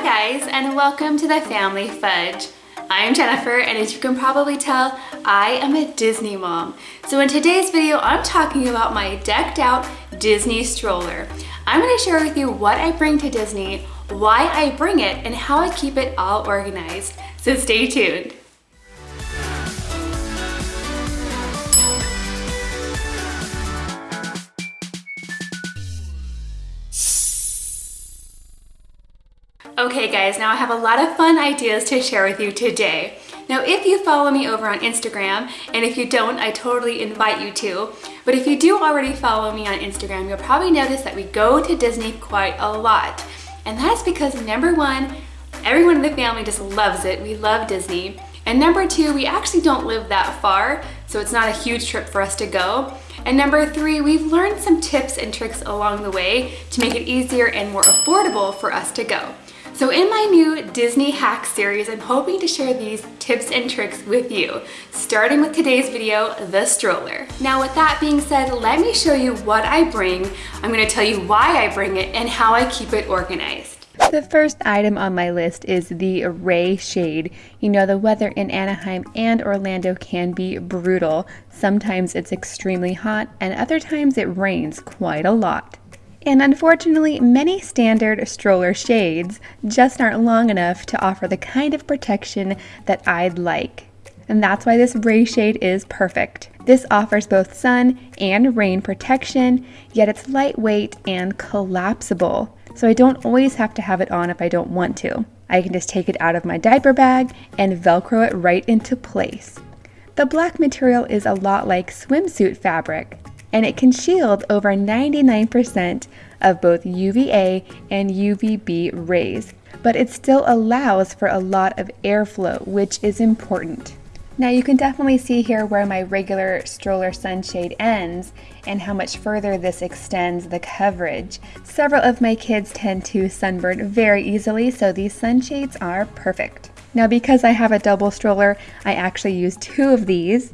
Hi guys and welcome to the Family Fudge. I'm Jennifer and as you can probably tell, I am a Disney mom. So in today's video, I'm talking about my decked out Disney stroller. I'm gonna share with you what I bring to Disney, why I bring it, and how I keep it all organized. So stay tuned. Okay guys, now I have a lot of fun ideas to share with you today. Now if you follow me over on Instagram, and if you don't, I totally invite you to, but if you do already follow me on Instagram, you'll probably notice that we go to Disney quite a lot. And that's because number one, everyone in the family just loves it. We love Disney. And number two, we actually don't live that far, so it's not a huge trip for us to go. And number three, we've learned some tips and tricks along the way to make it easier and more affordable for us to go. So in my new Disney hack series, I'm hoping to share these tips and tricks with you, starting with today's video, the stroller. Now with that being said, let me show you what I bring. I'm gonna tell you why I bring it and how I keep it organized. The first item on my list is the Ray Shade. You know, the weather in Anaheim and Orlando can be brutal. Sometimes it's extremely hot and other times it rains quite a lot. And unfortunately, many standard stroller shades just aren't long enough to offer the kind of protection that I'd like. And that's why this Ray shade is perfect. This offers both sun and rain protection, yet it's lightweight and collapsible. So I don't always have to have it on if I don't want to. I can just take it out of my diaper bag and velcro it right into place. The black material is a lot like swimsuit fabric, and it can shield over 99% of both UVA and UVB rays, but it still allows for a lot of airflow, which is important. Now you can definitely see here where my regular stroller sunshade ends and how much further this extends the coverage. Several of my kids tend to sunburn very easily, so these sunshades are perfect. Now because I have a double stroller, I actually use two of these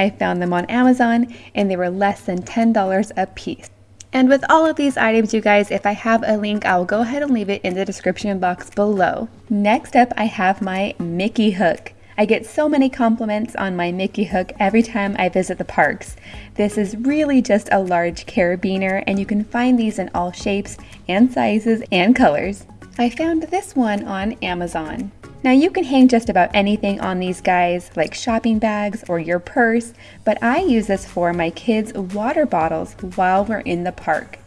I found them on Amazon and they were less than $10 a piece. And with all of these items, you guys, if I have a link, I'll go ahead and leave it in the description box below. Next up, I have my Mickey hook. I get so many compliments on my Mickey hook every time I visit the parks. This is really just a large carabiner and you can find these in all shapes and sizes and colors. I found this one on Amazon. Now you can hang just about anything on these guys, like shopping bags or your purse, but I use this for my kids' water bottles while we're in the park.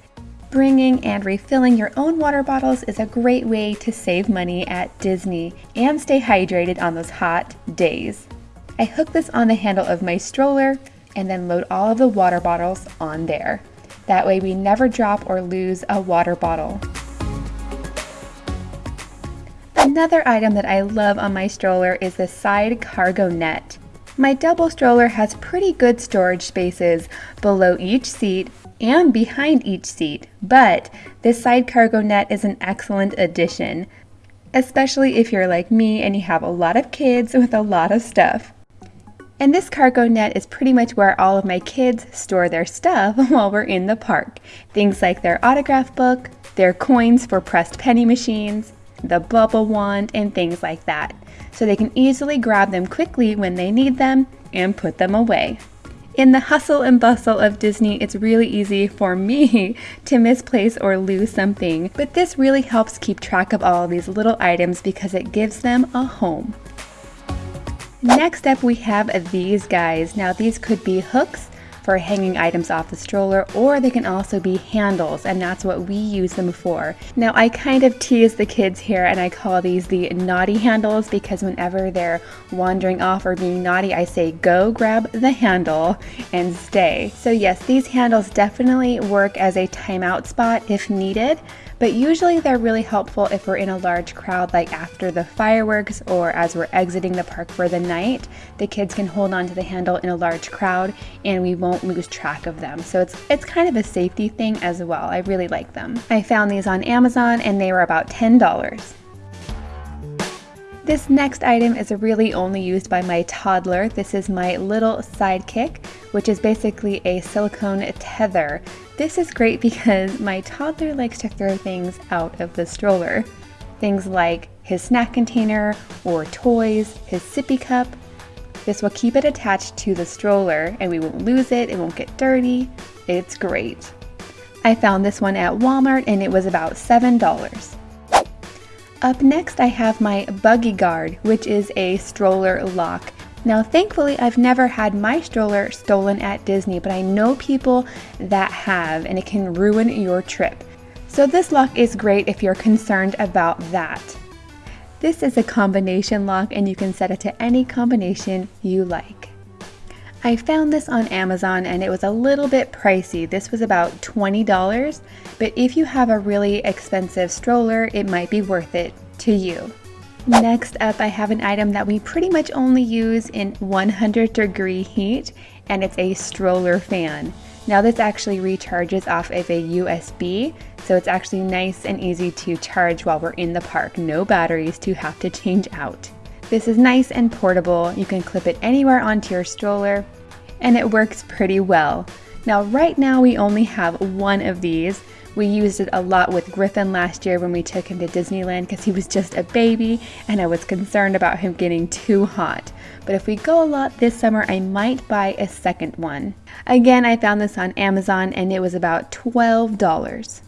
Bringing and refilling your own water bottles is a great way to save money at Disney and stay hydrated on those hot days. I hook this on the handle of my stroller and then load all of the water bottles on there. That way we never drop or lose a water bottle. Another item that I love on my stroller is the side cargo net. My double stroller has pretty good storage spaces below each seat and behind each seat, but this side cargo net is an excellent addition, especially if you're like me and you have a lot of kids with a lot of stuff. And this cargo net is pretty much where all of my kids store their stuff while we're in the park. Things like their autograph book, their coins for pressed penny machines, the bubble wand, and things like that, so they can easily grab them quickly when they need them and put them away. In the hustle and bustle of Disney, it's really easy for me to misplace or lose something, but this really helps keep track of all of these little items because it gives them a home. Next up we have these guys. Now these could be hooks for hanging items off the stroller, or they can also be handles, and that's what we use them for. Now, I kind of tease the kids here and I call these the naughty handles because whenever they're wandering off or being naughty, I say, go grab the handle and stay. So, yes, these handles definitely work as a timeout spot if needed but usually they're really helpful if we're in a large crowd like after the fireworks or as we're exiting the park for the night. The kids can hold on to the handle in a large crowd and we won't lose track of them. So it's it's kind of a safety thing as well. I really like them. I found these on Amazon and they were about $10. This next item is really only used by my toddler. This is my little sidekick, which is basically a silicone tether. This is great because my toddler likes to throw things out of the stroller. Things like his snack container or toys, his sippy cup. This will keep it attached to the stroller and we won't lose it, it won't get dirty. It's great. I found this one at Walmart and it was about $7. Up next I have my Buggy Guard, which is a stroller lock. Now thankfully I've never had my stroller stolen at Disney, but I know people that have and it can ruin your trip. So this lock is great if you're concerned about that. This is a combination lock and you can set it to any combination you like. I found this on Amazon and it was a little bit pricey. This was about $20, but if you have a really expensive stroller, it might be worth it to you. Next up, I have an item that we pretty much only use in 100 degree heat, and it's a stroller fan. Now this actually recharges off of a USB, so it's actually nice and easy to charge while we're in the park. No batteries to have to change out. This is nice and portable. You can clip it anywhere onto your stroller and it works pretty well. Now right now we only have one of these. We used it a lot with Griffin last year when we took him to Disneyland because he was just a baby and I was concerned about him getting too hot. But if we go a lot this summer, I might buy a second one. Again, I found this on Amazon and it was about $12.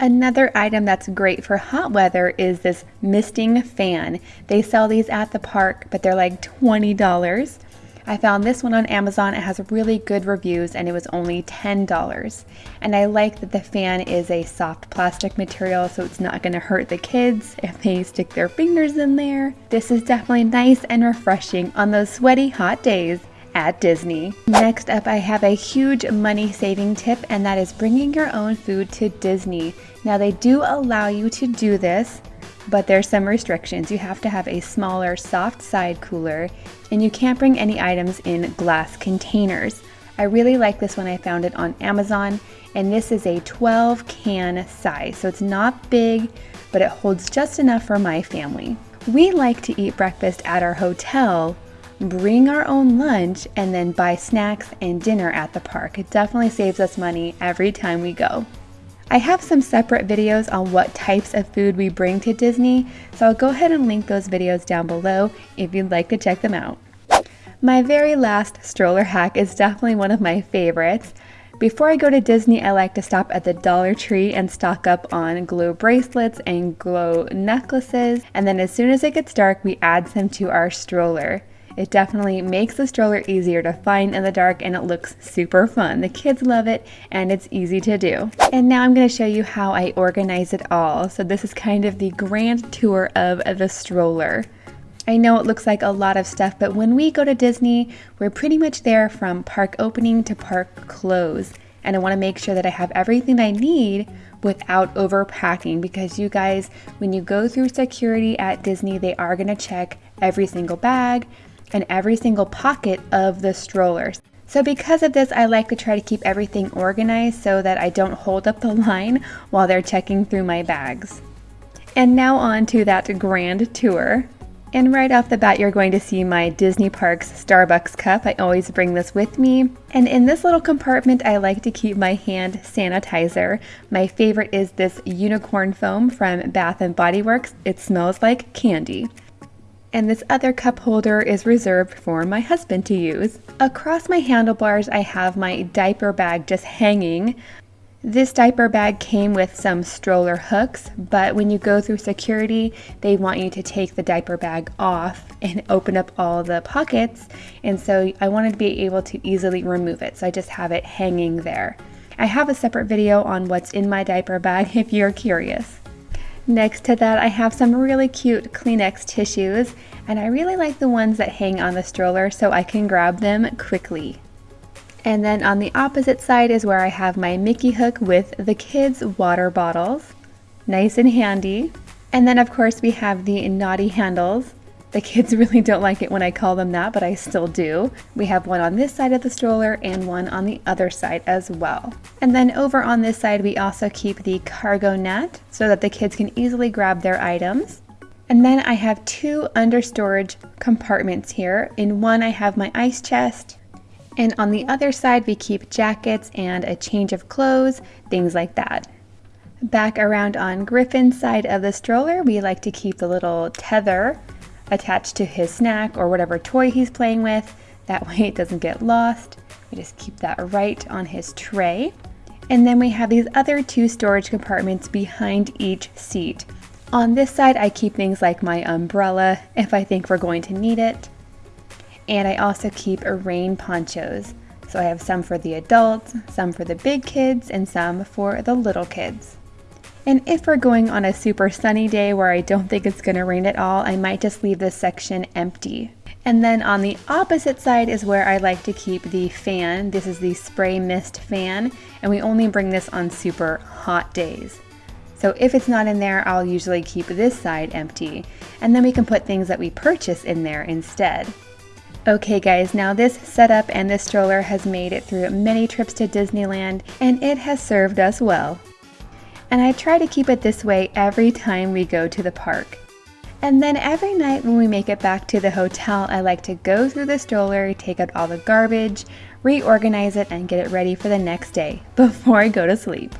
Another item that's great for hot weather is this misting fan. They sell these at the park, but they're like $20. I found this one on Amazon. It has really good reviews and it was only $10. And I like that the fan is a soft plastic material so it's not going to hurt the kids if they stick their fingers in there. This is definitely nice and refreshing on those sweaty hot days at Disney. Next up, I have a huge money saving tip, and that is bringing your own food to Disney. Now, they do allow you to do this, but there's some restrictions. You have to have a smaller, soft side cooler, and you can't bring any items in glass containers. I really like this one. I found it on Amazon, and this is a 12 can size, so it's not big, but it holds just enough for my family. We like to eat breakfast at our hotel, bring our own lunch, and then buy snacks and dinner at the park. It definitely saves us money every time we go. I have some separate videos on what types of food we bring to Disney, so I'll go ahead and link those videos down below if you'd like to check them out. My very last stroller hack is definitely one of my favorites. Before I go to Disney, I like to stop at the Dollar Tree and stock up on glow bracelets and glow necklaces, and then as soon as it gets dark, we add some to our stroller. It definitely makes the stroller easier to find in the dark and it looks super fun. The kids love it and it's easy to do. And now I'm going to show you how I organize it all. So this is kind of the grand tour of the stroller. I know it looks like a lot of stuff, but when we go to Disney, we're pretty much there from park opening to park close. And I want to make sure that I have everything I need without overpacking because you guys, when you go through security at Disney, they are going to check every single bag, and every single pocket of the strollers. So because of this, I like to try to keep everything organized so that I don't hold up the line while they're checking through my bags. And now on to that grand tour. And right off the bat, you're going to see my Disney Parks Starbucks cup. I always bring this with me. And in this little compartment, I like to keep my hand sanitizer. My favorite is this unicorn foam from Bath & Body Works. It smells like candy and this other cup holder is reserved for my husband to use. Across my handlebars I have my diaper bag just hanging. This diaper bag came with some stroller hooks, but when you go through security, they want you to take the diaper bag off and open up all the pockets, and so I wanted to be able to easily remove it, so I just have it hanging there. I have a separate video on what's in my diaper bag if you're curious. Next to that, I have some really cute Kleenex tissues, and I really like the ones that hang on the stroller so I can grab them quickly. And then on the opposite side is where I have my Mickey hook with the kids' water bottles. Nice and handy. And then of course we have the naughty handles. The kids really don't like it when I call them that, but I still do. We have one on this side of the stroller and one on the other side as well. And then over on this side, we also keep the cargo net so that the kids can easily grab their items. And then I have two under storage compartments here. In one, I have my ice chest. And on the other side, we keep jackets and a change of clothes, things like that. Back around on Griffin's side of the stroller, we like to keep the little tether attached to his snack or whatever toy he's playing with. That way it doesn't get lost. We just keep that right on his tray. And then we have these other two storage compartments behind each seat. On this side, I keep things like my umbrella if I think we're going to need it. And I also keep rain ponchos. So I have some for the adults, some for the big kids, and some for the little kids. And if we're going on a super sunny day where I don't think it's going to rain at all, I might just leave this section empty. And then on the opposite side is where I like to keep the fan. This is the spray mist fan, and we only bring this on super hot days. So if it's not in there, I'll usually keep this side empty, and then we can put things that we purchase in there instead. Okay guys, now this setup and this stroller has made it through many trips to Disneyland, and it has served us well and I try to keep it this way every time we go to the park. And then every night when we make it back to the hotel, I like to go through the stroller, take out all the garbage, reorganize it, and get it ready for the next day before I go to sleep.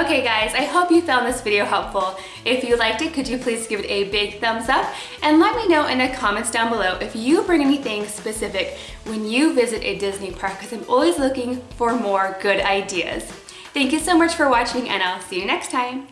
Okay guys, I hope you found this video helpful. If you liked it, could you please give it a big thumbs up and let me know in the comments down below if you bring anything specific when you visit a Disney park because I'm always looking for more good ideas. Thank you so much for watching and I'll see you next time.